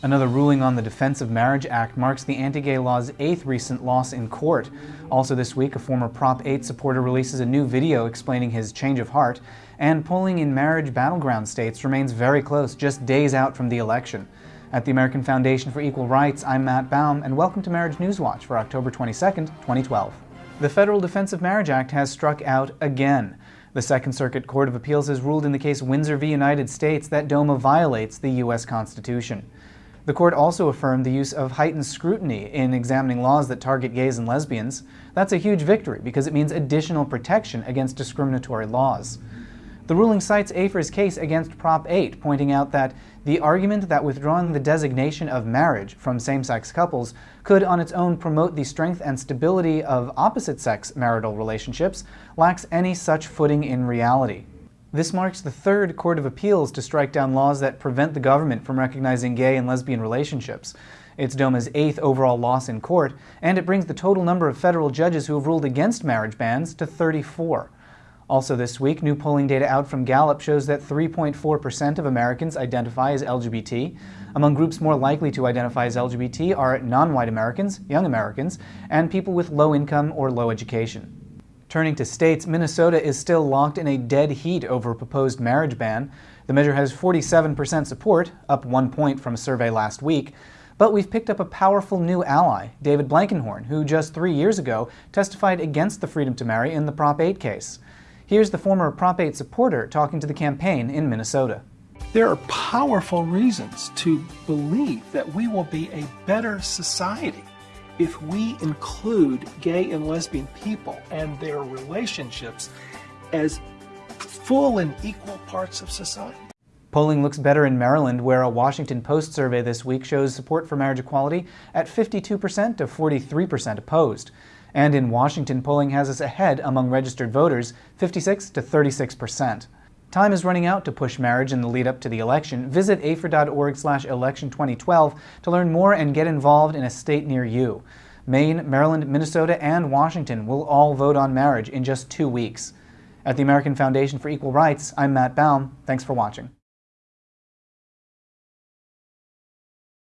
Another ruling on the Defense of Marriage Act marks the anti-gay law's eighth recent loss in court. Also this week, a former Prop 8 supporter releases a new video explaining his change of heart, and polling in marriage battleground states remains very close, just days out from the election. At the American Foundation for Equal Rights, I'm Matt Baum, and welcome to Marriage News Watch for October 22, 2012. The Federal Defense of Marriage Act has struck out again. The Second Circuit Court of Appeals has ruled in the case Windsor v. United States that DOMA violates the U.S. Constitution. The court also affirmed the use of heightened scrutiny in examining laws that target gays and lesbians. That's a huge victory because it means additional protection against discriminatory laws. The ruling cites AFER's case against Prop 8, pointing out that the argument that withdrawing the designation of marriage from same-sex couples could on its own promote the strength and stability of opposite-sex marital relationships lacks any such footing in reality. This marks the third Court of Appeals to strike down laws that prevent the government from recognizing gay and lesbian relationships. It's DOMA's eighth overall loss in court, and it brings the total number of federal judges who have ruled against marriage bans to 34. Also this week, new polling data out from Gallup shows that 3.4% of Americans identify as LGBT. Among groups more likely to identify as LGBT are non-white Americans, young Americans, and people with low income or low education. Turning to states, Minnesota is still locked in a dead heat over a proposed marriage ban. The measure has 47% support, up one point from a survey last week. But we've picked up a powerful new ally, David Blankenhorn, who just three years ago testified against the freedom to marry in the Prop 8 case. Here's the former Prop 8 supporter talking to the campaign in Minnesota. There are powerful reasons to believe that we will be a better society if we include gay and lesbian people and their relationships as full and equal parts of society. Polling looks better in Maryland, where a Washington Post survey this week shows support for marriage equality at 52% to 43% opposed. And in Washington, polling has us ahead among registered voters, 56 to 36%. Time is running out to push marriage in the lead up to the election. Visit afer.org slash election 2012 to learn more and get involved in a state near you. Maine, Maryland, Minnesota, and Washington will all vote on marriage in just two weeks. At the American Foundation for Equal Rights, I'm Matt Baum. Thanks for watching.